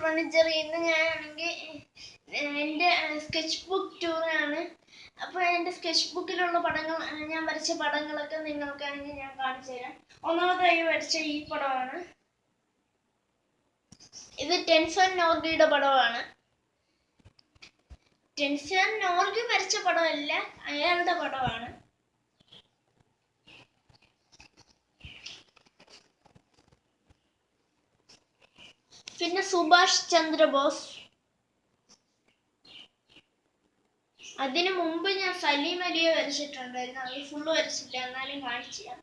Furniture ഇന്ന് ഞാനാണെങ്കിൽ എന്റെ സ്കെച്ച് ബുക്ക് ടൂറാണ് അപ്പോൾ എന്റെ സ്കെച്ച് ബുക്കിലുള്ള പടങ്ങൾ ഞാൻ വരച്ച പടങ്ങളൊക്കെ നിങ്ങൾക്കാണെങ്കിൽ ഞാൻ കാണിച്ചു തരാം. ഒന്നാമതായി വരച്ച ഈ പടമാണ്. ഇത് ടെൻസൺ നോർഗിയുടെ പടമാണ്. ടെൻസൺ നോർഗി വരച്ച പടമല്ല അയാളുടെ പടമാണ്. പിന്നെ സുഭാഷ് ചന്ദ്രബോസ്. അതിനു മുമ്പ് ഞാൻ സലീം അലിയെ വരച്ചിട്ടുണ്ടായിരുന്നു. അത് ഫുള്ള് വരച്ചില്ല. എന്നാലും കാണിച്ചു തരാം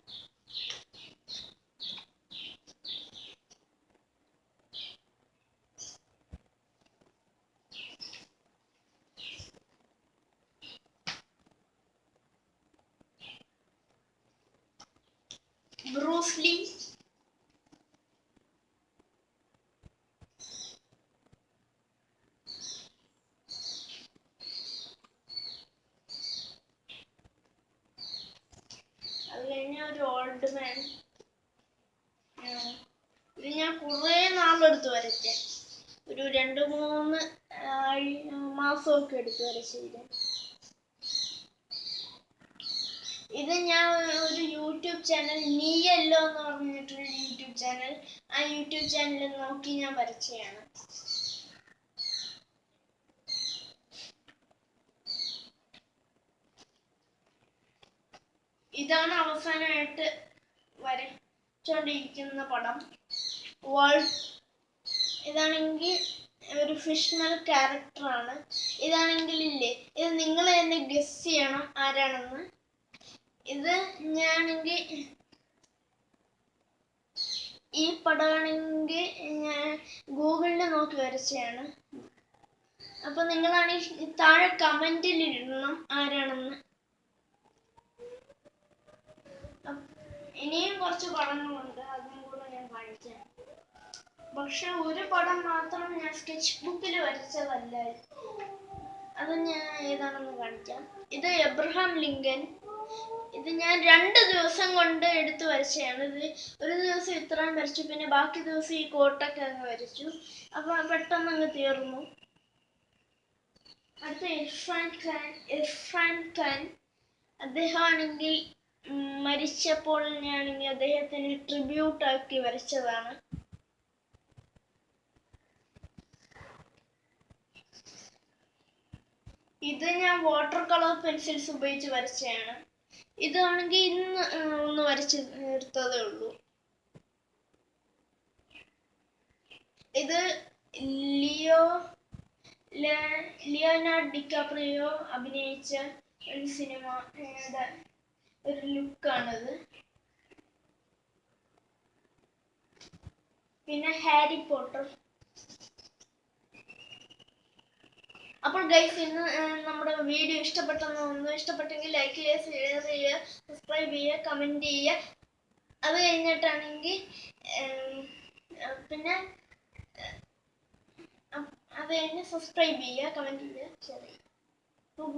ബ്രൂസ് ലീ അത് കഴിഞ്ഞ ഒരു ഇത് ഞാൻ കുറേ നാളെടുത്ത് വരച്ചേ ഒരു രണ്ട് മൂന്ന് മാസമൊക്കെ എടുത്ത് വരച്ചില്ല ഇത്. ഞാൻ ഒരു യൂട്യൂബ് ചാനൽ നീയല്ലോ എന്ന് പറഞ്ഞിട്ടൊരു യൂട്യൂബ് ചാനൽ. ആ യൂട്യൂബ് ചാനൽ നോക്കി ഞാൻ വരച്ചയാണ് ഇതാണ് അവസാനമായിട്ട് വരച്ചോണ്ടിരിക്കുന്ന പടം. വേൾഡ് ഇതാണെങ്കിൽ ഒരു ഫിഷ്ണൽ ക്യാരക്ടറാണ് ഇതാണെങ്കിൽ ഇല്ലേ ഇത് നിങ്ങൾ തന്നെ ഗസ് ചെയ്യണം ആരാണെന്ന്. ഇത് ഞാനെങ്കിൽ ഈ പടമാണെങ്കിൽ ഞാൻ ഗൂഗിളിൽ നോക്കി വരച്ചതാണ് അപ്പൊ നിങ്ങളാണെങ്കിൽ താഴെ കമന്റിൽ ഇടണം ആരാണെന്ന്. ഇനിയും കുറച്ച് പടങ്ങളുണ്ട് അതും കൂടെ ഞാൻ കാണിച്ചു പക്ഷെ ഒരു പടം മാത്രം ഞാൻ സ്കെച്ച് ബുക്കിൽ വരച്ചതല്ല. അത് ഞാൻ ഏതാണെന്ന് കാണിക്കാം. ഇത് എബ്രഹാം ലിങ്കൻ. ഇത് ഞാൻ രണ്ട് ദിവസം കൊണ്ട് എടുത്തു വരച്ചതാണ്. ഇത് ഒരു ദിവസം ഇത്രയും വരച്ചു പിന്നെ ബാക്കി ദിവസം ഈ കോട്ടൊക്കെ അങ്ങ് വരച്ചു. അപ്പൊ പെട്ടെന്ന് അങ്ങ് തീർന്നു. അടുത്ത ഇർഫാൻ ഖാൻ ഇർഫാൻ ഖാൻ. അദ്ദേഹമാണെങ്കിൽ ഉം, ഞാൻ ഇനി അദ്ദേഹത്തിന് ട്രിബ്യൂട്ട് ആക്കി വരച്ചതാണ്. ഇത് ഞാൻ വാട്ടർ കളർ പെൻസിൽസ് ഉപയോഗിച്ച് വരച്ചതാണ്. ഇതാണെങ്കിൽ ഇന്ന് ഒന്ന് വരച്ച് എടുത്തതേ ഉള്ളൂ. ഇത് ലിയോ ലിയോനാർഡ് ഡിക്കാപ്രിയോ അഭിനയിച്ച ഒരു സിനിമ ഒരു ലുക്കാണത്. പിന്നെ ഹാരി പോട്ടർ. അപ്പോൾ ഗൈസ് ഇന്ന് നമ്മുടെ വീഡിയോ ഇഷ്ടപ്പെട്ടെന്ന് തോന്നുന്നു. ഇഷ്ടപ്പെട്ടെങ്കിൽ ലൈക്ക് ചെയ്യുക ഷെയർ ചെയ്യുക സബ്സ്ക്രൈബ് ചെയ്യുക കമന്റ് ചെയ്യുക. അത് കഴിഞ്ഞിട്ടാണെങ്കിൽ പിന്നെ അത് കഴിഞ്ഞ് സബ്സ്ക്രൈബ് ചെയ്യുക കമന്റ് ചെയ്യുക ഷെയർ ചെയ്യുക.